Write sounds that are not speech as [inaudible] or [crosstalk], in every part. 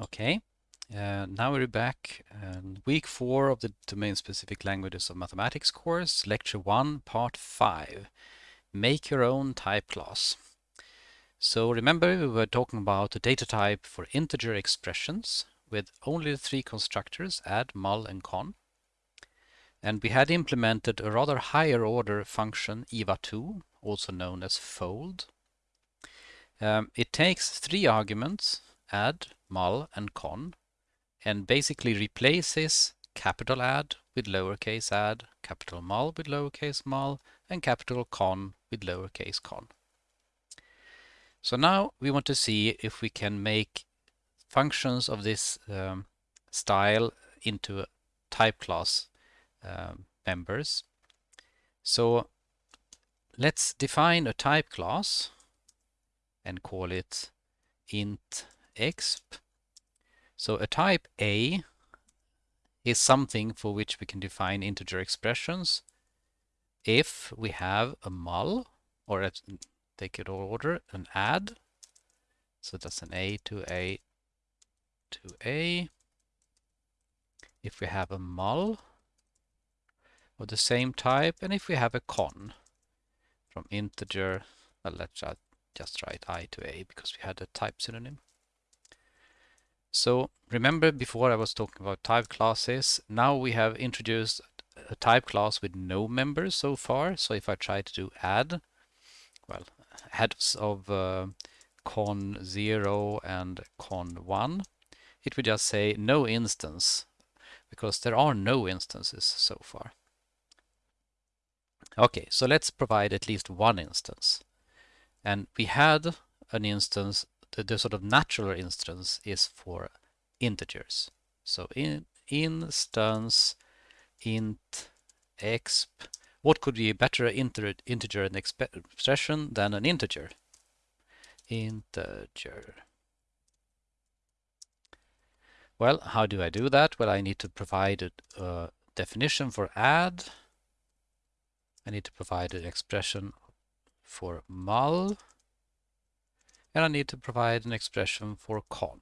Okay, uh, now we're back week four of the domain-specific languages of mathematics course, lecture one, part five. Make your own type class. So remember we were talking about the data type for integer expressions with only the three constructors, add, mul, and con. And we had implemented a rather higher order function, eval2, also known as fold. Um, it takes three arguments, add, mul, and con, and basically replaces capital add with lowercase add, capital mul with lowercase mul, and capital con with lowercase con. So now we want to see if we can make functions of this um, style into type class um, members. So let's define a type class and call it int exp. So a type A is something for which we can define integer expressions if we have a mul, or let's take it all order, an add. So that's an A to A to A. If we have a mul of the same type, and if we have a con from integer, well, let's just write I to A because we had a type synonym. So remember before I was talking about type classes, now we have introduced a type class with no members so far. So if I try to do add, well, heads of uh, con 0 and con 1, it would just say no instance because there are no instances so far. Okay, so let's provide at least one instance. And we had an instance the, the sort of natural instance is for integers. So in instance int exp. What could be a better inter integer expression than an integer? Integer. Well, how do I do that? Well, I need to provide a, a uh, definition for add. I need to provide an expression for mul and I need to provide an expression for con.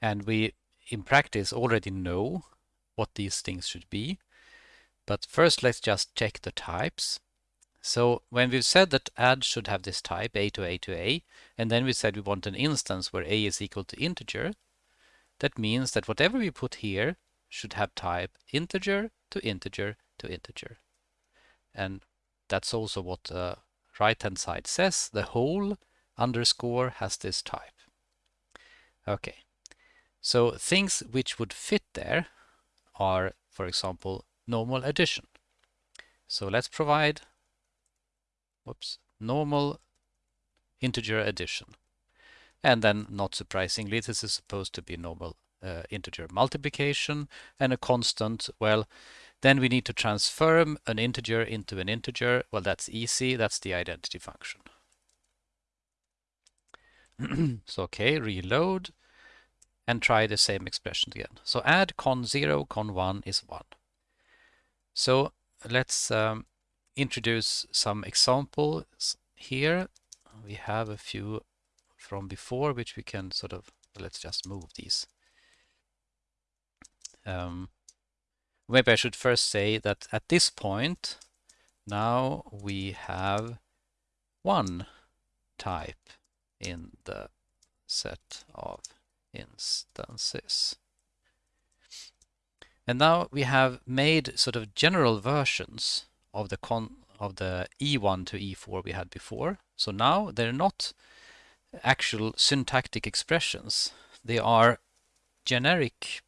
And we, in practice, already know what these things should be. But first, let's just check the types. So when we've said that add should have this type, a to a to a, and then we said we want an instance where a is equal to integer, that means that whatever we put here should have type integer to integer to integer. And that's also what uh, right hand side says the whole underscore has this type. Okay, so things which would fit there are, for example, normal addition. So let's provide whoops, normal integer addition. And then, not surprisingly, this is supposed to be normal uh, integer multiplication and a constant, well, then we need to transform an integer into an integer. Well, that's easy. That's the identity function. [clears throat] so, okay, reload and try the same expression again. So add con 0, con 1 is 1. So let's um, introduce some examples here. We have a few from before, which we can sort of, let's just move these. Um, maybe I should first say that at this point, now we have one type in the set of instances. And now we have made sort of general versions of the con of the E1 to E4 we had before. So now they're not actual syntactic expressions. They are generic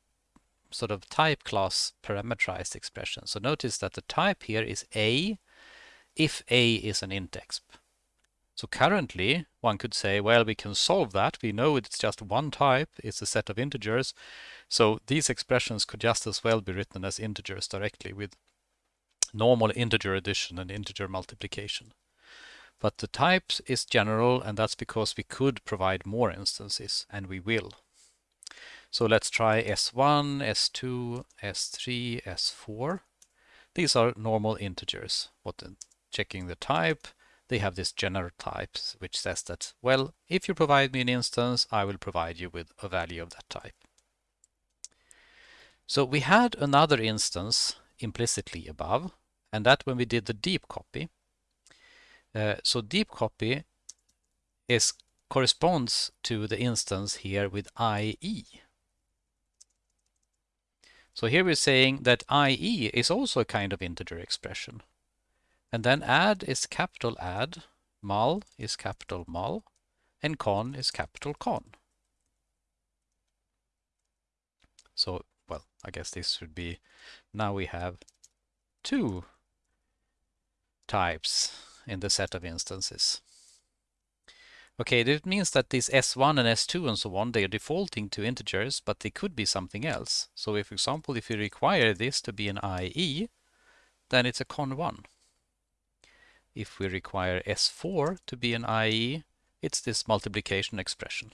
sort of type class parameterized expression. So notice that the type here is A if A is an int exp. So currently one could say, well, we can solve that. We know it's just one type, it's a set of integers. So these expressions could just as well be written as integers directly with normal integer addition and integer multiplication. But the type is general and that's because we could provide more instances and we will. So let's try S1, S2, S3, S4. These are normal integers. What the, checking the type, they have this general type which says that, well, if you provide me an instance, I will provide you with a value of that type. So we had another instance implicitly above, and that when we did the deep copy. Uh, so deep copy is corresponds to the instance here with IE. So here we're saying that IE is also a kind of integer expression. And then add is capital add, mul is capital mul, and con is capital con. So, well, I guess this should be, now we have two types in the set of instances. Okay, that means that these S1 and S2 and so on, they are defaulting to integers, but they could be something else. So if, for example, if you require this to be an IE, then it's a con1. If we require S4 to be an IE, it's this multiplication expression.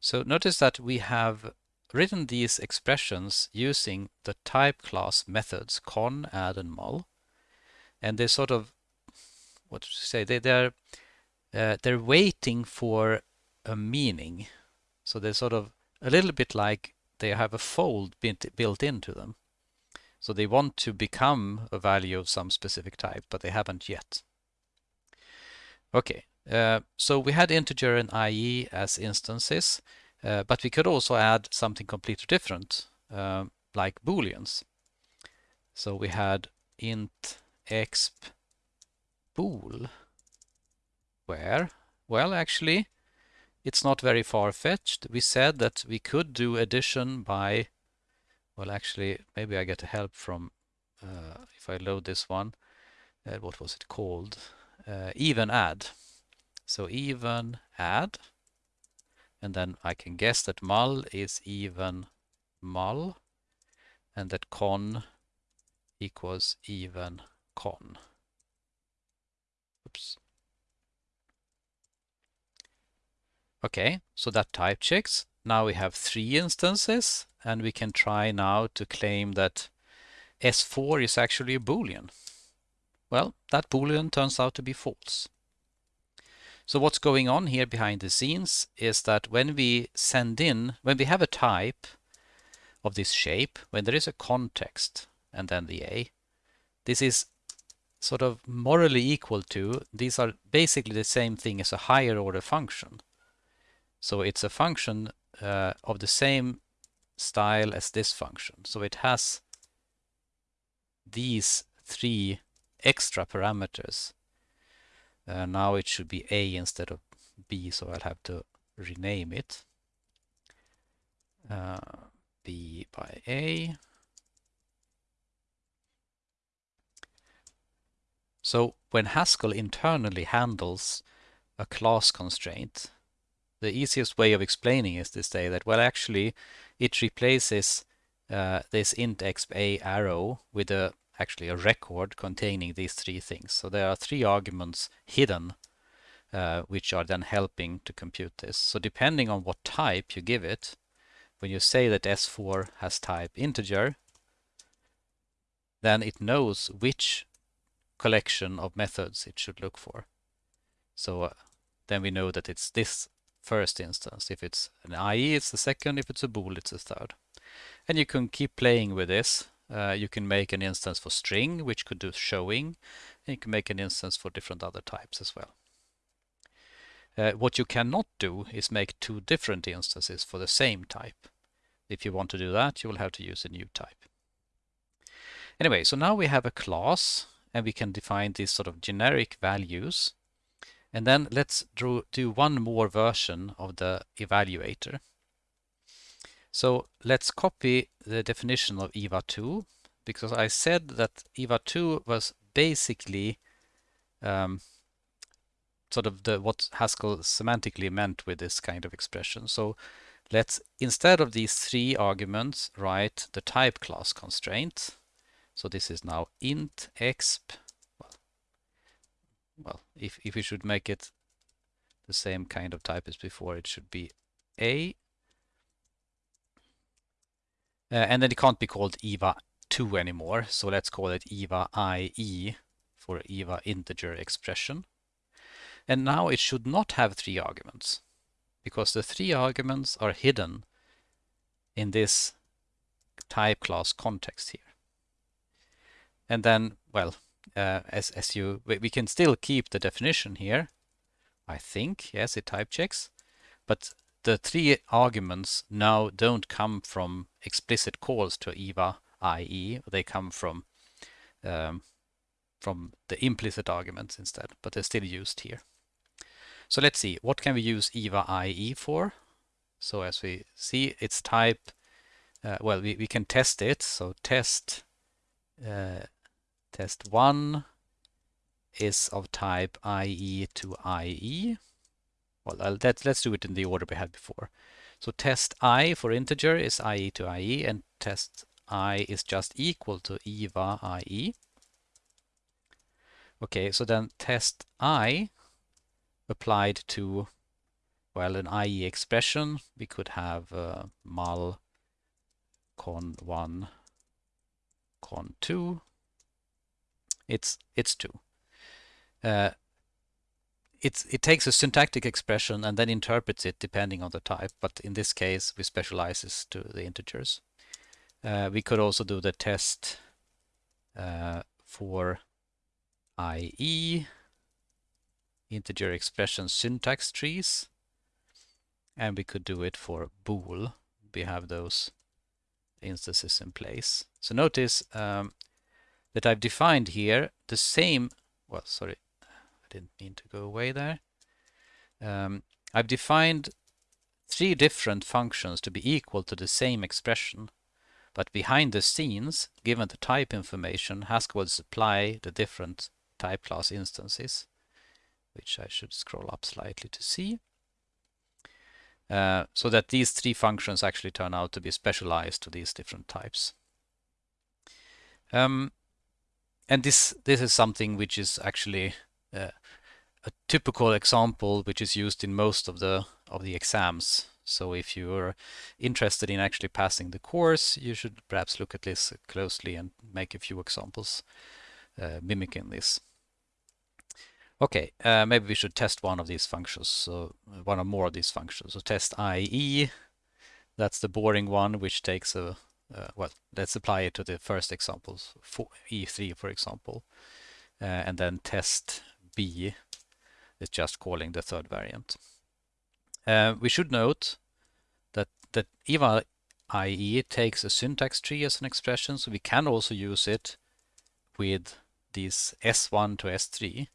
So notice that we have written these expressions using the type class methods con, add, and mul. And they sort of, what to say, they, they're uh, they're waiting for a meaning. So they're sort of a little bit like they have a fold built into them. So they want to become a value of some specific type, but they haven't yet. Okay, uh, so we had integer and IE as instances, uh, but we could also add something completely different, uh, like booleans. So we had int exp bool where? Well, actually, it's not very far-fetched. We said that we could do addition by, well, actually, maybe I get help from, uh, if I load this one, uh, what was it called? Uh, even add. So even add, and then I can guess that mul is even mul, and that con equals even con. Oops. Okay, so that type checks. Now we have three instances and we can try now to claim that S4 is actually a boolean. Well, that boolean turns out to be false. So what's going on here behind the scenes is that when we send in, when we have a type of this shape, when there is a context and then the A, this is sort of morally equal to, these are basically the same thing as a higher order function. So it's a function uh, of the same style as this function. So it has these three extra parameters. Uh, now it should be A instead of B, so I'll have to rename it. Uh, B by A. So when Haskell internally handles a class constraint, the easiest way of explaining is to say that, well, actually, it replaces uh, this int exp a arrow with a actually a record containing these three things. So there are three arguments hidden, uh, which are then helping to compute this. So depending on what type you give it, when you say that S4 has type integer, then it knows which collection of methods it should look for. So uh, then we know that it's this first instance. If it's an IE, it's the second. If it's a bool, it's the third. And you can keep playing with this. Uh, you can make an instance for string, which could do showing. And you can make an instance for different other types as well. Uh, what you cannot do is make two different instances for the same type. If you want to do that, you will have to use a new type. Anyway, so now we have a class and we can define these sort of generic values and then let's draw, do one more version of the evaluator. So let's copy the definition of eval2 because I said that eval2 was basically um, sort of the what Haskell semantically meant with this kind of expression. So let's instead of these three arguments write the type class constraint. So this is now int exp well, if, if we should make it the same kind of type as before, it should be A. Uh, and then it can't be called eval2 anymore, so let's call it eval IE for eval integer expression. And now it should not have three arguments because the three arguments are hidden in this type class context here. And then, well, uh, as, as you, we can still keep the definition here. I think, yes, it type checks, but the three arguments now don't come from explicit calls to eval IE, they come from um, from the implicit arguments instead, but they're still used here. So let's see, what can we use EVA IE for? So as we see, its type, uh, well, we, we can test it. So test uh, test 1 is of type IE to IE. Well, let's, let's do it in the order we had before. So test i for integer is IE to IE, and test i is just equal to eval IE. Okay, so then test i applied to, well, an IE expression, we could have uh, mul con 1 con 2. It's, it's 2. Uh, it's, it takes a syntactic expression and then interprets it depending on the type, but in this case we specialize this to the integers. Uh, we could also do the test uh, for IE, integer expression syntax trees, and we could do it for bool. We have those instances in place. So notice um, that I've defined here the same, well, sorry, I didn't mean to go away there. Um, I've defined three different functions to be equal to the same expression. But behind the scenes, given the type information, Haskell will supply the different type class instances, which I should scroll up slightly to see. Uh, so that these three functions actually turn out to be specialized to these different types. Um, and this this is something which is actually uh, a typical example which is used in most of the of the exams so if you're interested in actually passing the course, you should perhaps look at this closely and make a few examples uh, mimicking this. Okay, uh, maybe we should test one of these functions, so one or more of these functions. So test IE, that's the boring one, which takes a, uh, well, let's apply it to the first examples, for E3 for example, uh, and then test B is just calling the third variant. Uh, we should note that that eval IE takes a syntax tree as an expression, so we can also use it with these S1 to S3.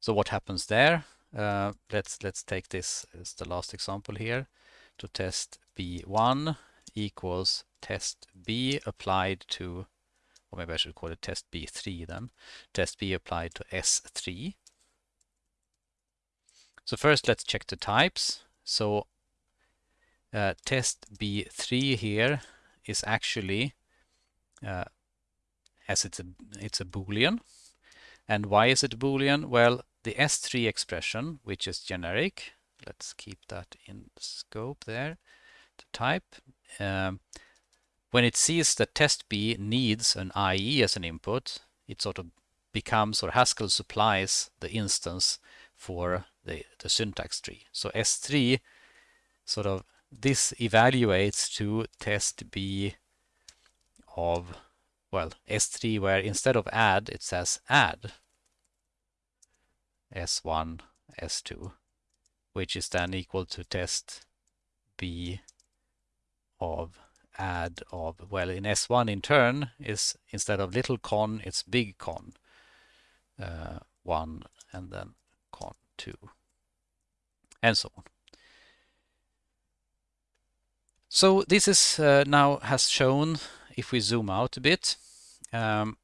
So what happens there? Uh, let's let's take this as the last example here to test B1 equals test B applied to, or maybe I should call it test B3 then, test B applied to S3. So first let's check the types. So uh, test B3 here is actually uh, as it's a it's a boolean and why is it boolean well the s3 expression which is generic let's keep that in scope there the type um, when it sees that test b needs an ie as an input it sort of becomes or haskell supplies the instance for the, the syntax tree. So S3 sort of this evaluates to test B of, well, S3 where instead of add it says add S1, S2, which is then equal to test B of add of, well, in S1 in turn is instead of little con, it's big con, uh, 1 and then con 2 and so on. So this is uh, now has shown, if we zoom out a bit, um,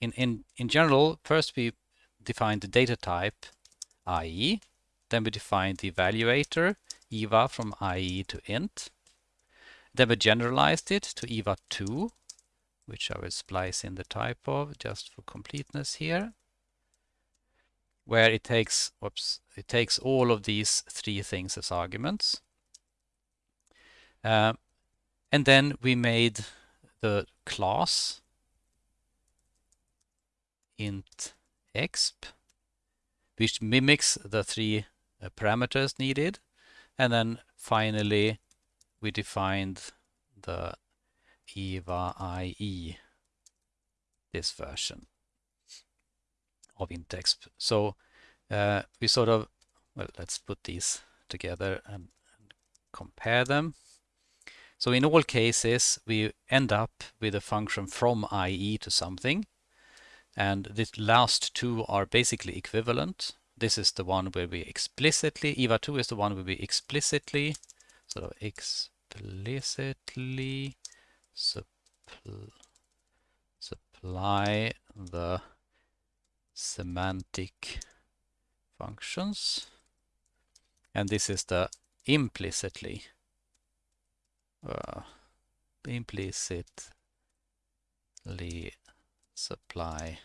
in, in, in general, first we define the data type IE, then we define the evaluator eval from IE to int, then we generalized it to eval2, which I will splice in the type of just for completeness here where it takes, whoops, it takes all of these three things as arguments. Uh, and then we made the class int exp, which mimics the three uh, parameters needed. And then finally, we defined the eval IE, this version of int.exp. So uh, we sort of, well, let's put these together and, and compare them. So in all cases, we end up with a function from IE to something. And the last two are basically equivalent. This is the one where we explicitly, eval2 is the one where we explicitly, sort of explicitly suppl supply the semantic functions. And this is the implicitly uh, implicitly supply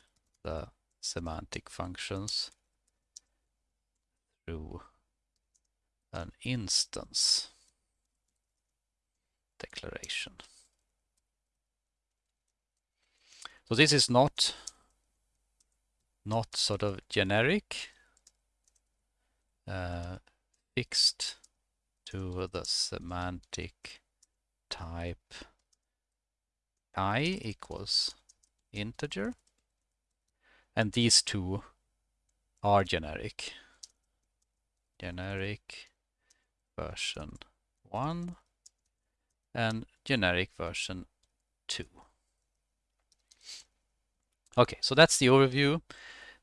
the semantic functions through an instance declaration. So this is not not sort of generic uh, fixed to the semantic type i equals integer and these two are generic generic version 1 and generic version 2 okay so that's the overview.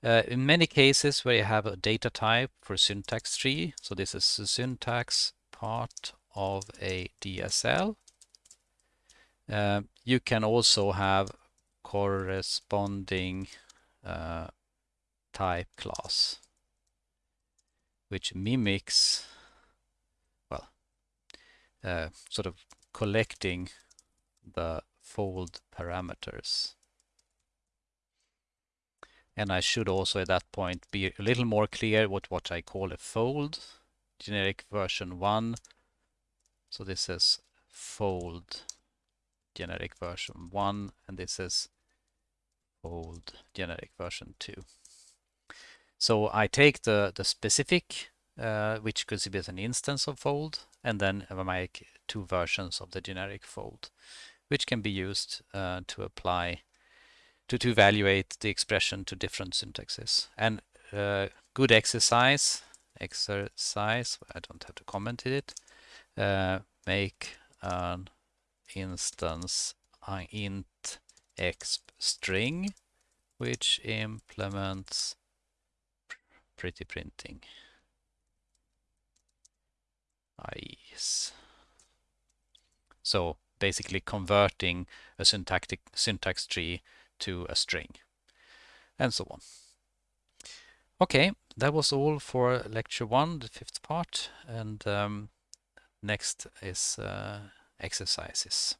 Uh, in many cases where you have a data type for syntax tree so this is the syntax part of a DSL uh, you can also have corresponding uh, type class which mimics well uh, sort of collecting the fold parameters and I should also at that point be a little more clear what what I call a fold generic version 1 so this is fold generic version 1 and this is fold generic version 2. So I take the, the specific, uh, which could be as an instance of fold, and then I make two versions of the generic fold, which can be used uh, to apply, to, to evaluate the expression to different syntaxes. And uh, good exercise, exercise, I don't have to comment it, uh, make an instance int exp string which implements pretty printing IEs. So basically converting a syntactic syntax tree to a string and so on. Okay, that was all for lecture one, the fifth part, and um, next is uh, exercises.